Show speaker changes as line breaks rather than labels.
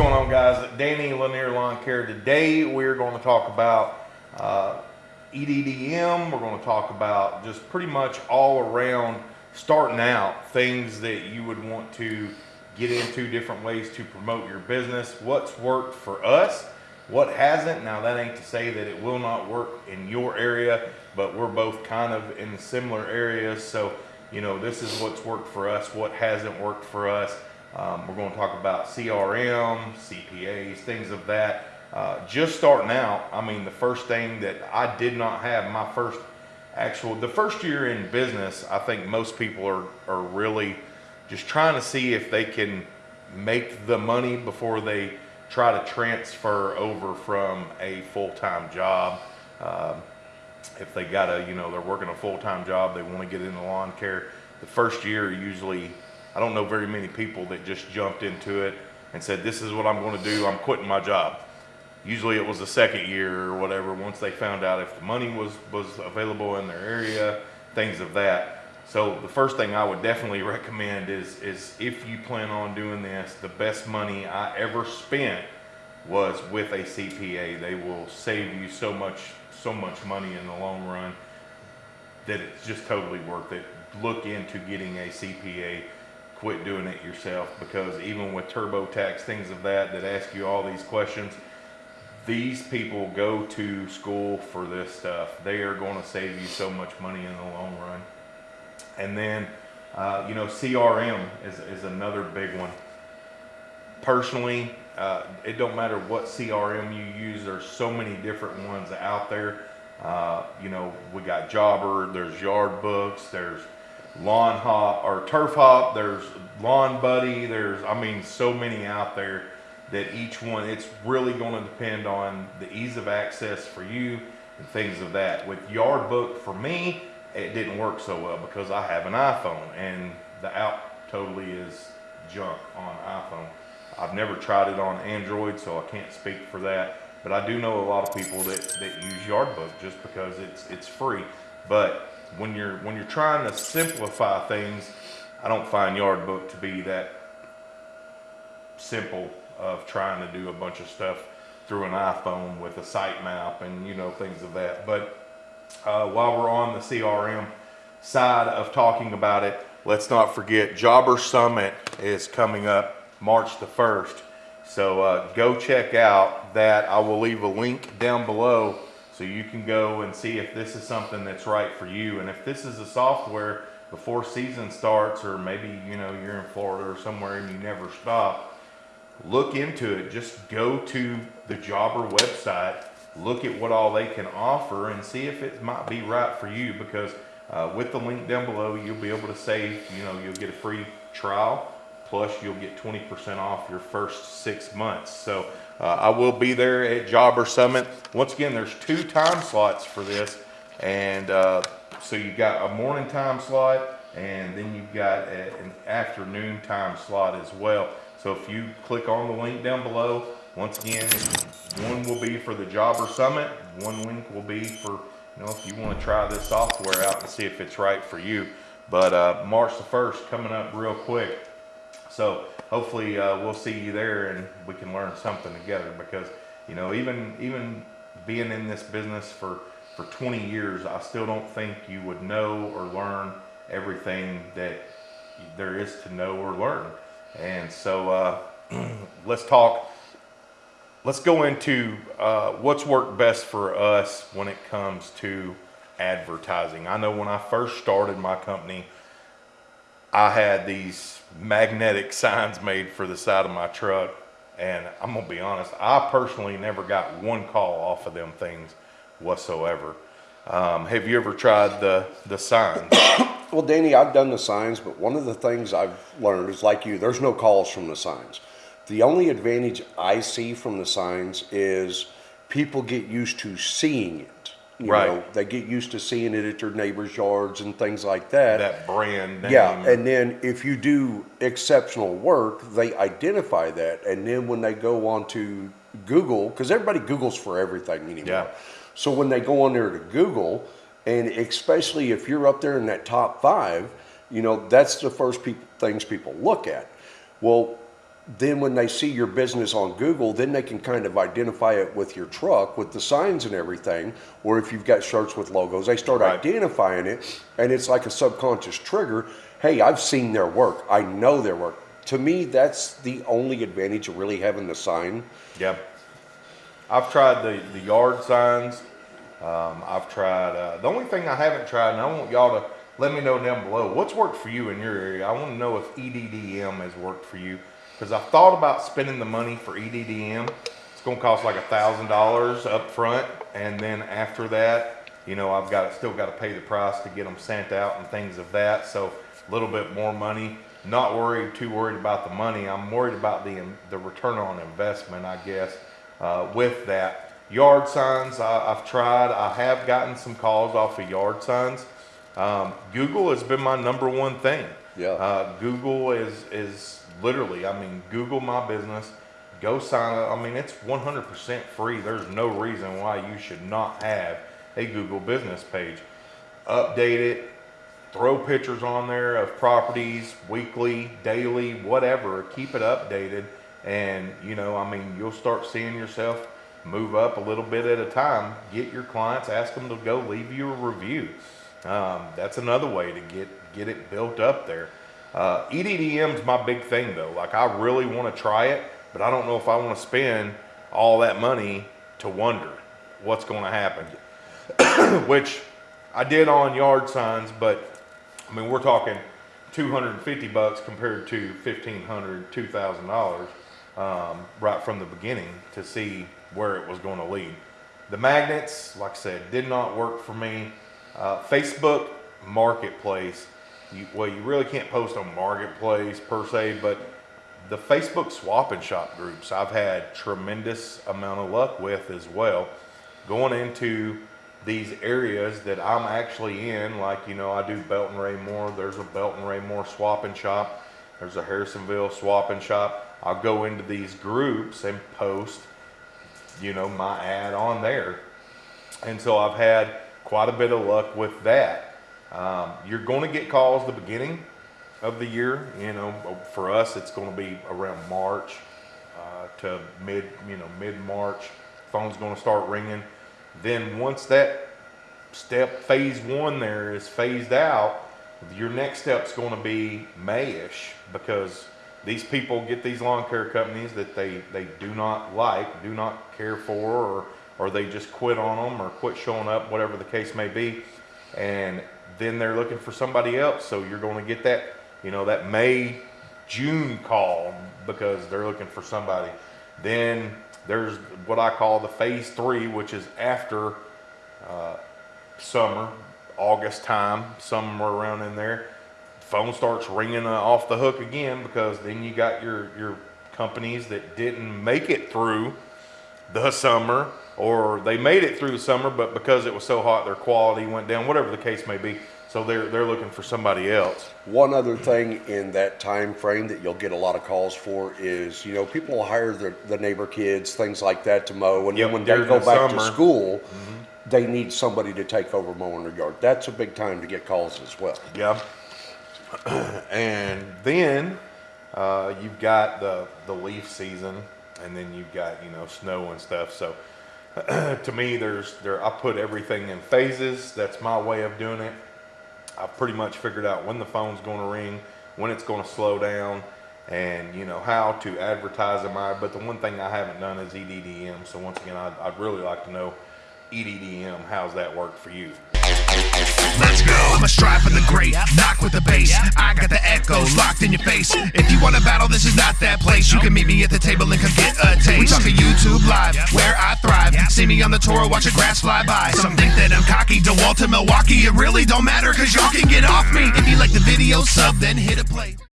going on, guys? Danny Lanier Lawn Care. Today, we're going to talk about uh, EDDM. We're going to talk about just pretty much all around starting out things that you would want to get into, different ways to promote your business. What's worked for us, what hasn't. Now, that ain't to say that it will not work in your area, but we're both kind of in similar areas. So, you know, this is what's worked for us, what hasn't worked for us. Um, we're going to talk about CRM, CPAs, things of that. Uh, just starting out, I mean, the first thing that I did not have, my first actual, the first year in business, I think most people are, are really just trying to see if they can make the money before they try to transfer over from a full-time job. Um, if they got a, you know, they're working a full-time job, they want to get into lawn care. The first year usually I don't know very many people that just jumped into it and said, this is what I'm going to do. I'm quitting my job. Usually it was the second year or whatever, once they found out if the money was, was available in their area, things of that. So the first thing I would definitely recommend is, is if you plan on doing this, the best money I ever spent was with a CPA. They will save you so much, so much money in the long run that it's just totally worth it. Look into getting a CPA quit doing it yourself because even with TurboTax, things of that, that ask you all these questions, these people go to school for this stuff. They are going to save you so much money in the long run. And then, uh, you know, CRM is, is another big one. Personally, uh, it don't matter what CRM you use. There's so many different ones out there. Uh, you know, we got Jobber, there's Yardbooks, there's lawn hop or turf hop. There's lawn buddy. There's i mean so many out there that each one it's really going to depend on the ease of access for you and things of that. With Yardbook for me it didn't work so well because i have an iphone and the app totally is junk on iphone. I've never tried it on android so i can't speak for that but i do know a lot of people that that use Yardbook just because it's it's free. But when you're when you're trying to simplify things, I don't find Yardbook to be that simple of trying to do a bunch of stuff through an iPhone with a sitemap and you know things of that. But uh, while we're on the CRM side of talking about it, let's not forget Jobber Summit is coming up March the 1st. So uh, go check out that. I will leave a link down below so you can go and see if this is something that's right for you. And if this is a software before season starts, or maybe, you know, you're in Florida or somewhere and you never stop, look into it. Just go to the Jobber website, look at what all they can offer and see if it might be right for you because uh, with the link down below, you'll be able to save, you know, you'll get a free trial plus you'll get 20% off your first six months. So uh, I will be there at Jobber Summit. Once again, there's two time slots for this. And uh, so you've got a morning time slot and then you've got a, an afternoon time slot as well. So if you click on the link down below, once again, one will be for the Jobber Summit. One link will be for, you know, if you want to try this software out and see if it's right for you. But uh, March the 1st coming up real quick. So hopefully uh, we'll see you there and we can learn something together because, you know, even, even being in this business for, for 20 years, I still don't think you would know or learn everything that there is to know or learn. And so uh, let's talk, let's go into uh, what's worked best for us when it comes to advertising. I know when I first started my company, I had these magnetic signs made for the side of my truck. And I'm gonna be honest, I personally never got one call off of them things whatsoever. Um, have you ever tried the, the signs?
Well, Danny, I've done the signs, but one of the things I've learned is like you, there's no calls from the signs. The only advantage I see from the signs is people get used to seeing it. You
Right.
know, they get used to seeing it at their neighbors' yards and things like that.
that brand name?
Yeah, and then if you do exceptional work, they identify that, and then when they go on to Google, because everybody Googles for everything anymore.
Yeah.
So when they go on there to Google, and especially if you're up there in that top five, you know that's the first peop things people look at. Well, then when they see your business on Google, then they can kind of identify it with your truck, with the signs and everything. Or if you've got shirts with logos, they start
Right.
identifying it, and it's like a subconscious trigger. Hey, I've seen their work. I know their work. To me, that's the only advantage of really having the sign.
Yeah. I've tried the, the yard signs. Um, I've tried, uh, the only thing I haven't tried, and I want y'all to let me know down below, what's worked for you in your area? I want to know if EDDM has worked for you. Because I've thought about spending the money for EDDM. It's going to cost like a thousand dollars up front. And then after that, you know, I've got, still got to pay the price to get them sent out and things of that. So a little bit more money. Not worried, too worried about the money. I'm worried about the, the return on investment, I guess uh, with that. Yard signs, I, I've tried. I have gotten some calls off of yard signs. Um, Google has been my number one thing.
Yeah.
Uh, Google is is literally. I mean, Google my business. Go sign up. I mean, it's 100% free. There's no reason why you should not have a Google business page. Update it, throw pictures on there of properties weekly, daily, whatever. Keep it updated, and you know, I mean, you'll start seeing yourself move up a little bit at a time. Get your clients, ask them to go leave you a review. Um, that's another way to get get it built up there. Uh, EDDM's my big thing though. Like I really want to try it, but I don't know if I want to spend all that money to wonder what's going to happen. Which I did on yard signs, but I mean, we're talking 250 bucks compared to 1500 $2,000 um, right from the beginning to see where it was going to lead. The magnets, like I said, did not work for me. Uh, Facebook Marketplace, you, well, you really can't post on Marketplace per se, but the Facebook swap and shop groups I've had tremendous amount of luck with as well. Going into these areas that I'm actually in, like, you know, I do Belton Raymore, there's a Belton Raymore swap and shop, there's a Harrisonville swap and shop. I'll go into these groups and post, you know, my ad on there. And so I've had quite a bit of luck with that. Um, you're going to get calls the beginning of the year. You know, for us, it's going to be around March uh, to mid, you know, mid March. Phone's going to start ringing. Then once that step phase one there is phased out, your next step's going to be Mayish because these people get these lawn care companies that they, they do not like, do not care for, or, or they just quit on them or quit showing up, whatever the case may be. And then they're looking for somebody else. So you're going to get that, you know, that May, June call because they're looking for somebody. Then there's what I call the phase three, which is after uh, summer, August time, somewhere around in there. Phone starts ringing uh, off the hook again because then you got your your companies that didn't make it through the summer or they made it through the summer but because it was so hot their quality went down whatever the case may be so they're they're looking for somebody else
One other thing in that time frame that you'll get a lot of calls for is, you know, people will hire the, the neighbor kids, things like that to mow, and
Yep,
then when they go
the
back
summer. Mm-hmm.
to school, they need somebody to take over mowing their yard. That's a big time to get calls as well.
Yeah. and then uh, you've got the the leaf season, and then you've got you know snow and stuff. So to me, there's there I put everything in phases. That's my way of doing it. I've pretty much figured out when the phone's going to ring, when it's going to slow down, and you know how to advertise them. I but the one thing I haven't done is E EDDM. So once again, I'd, I'd really like to know E EDDM. How's that work for you?
Let's go. I'ma strive for the great, knock in your face. If you want to battle, this is not that place. You can meet me at the table and come get a taste. We talking YouTube live, where I thrive. See me on the tour, watch a grass fly by. Some think that I'm cocky, DeWalt to Milwaukee. It really don't matter, cause y'all can get off me. If you like the video, sub, then hit a play.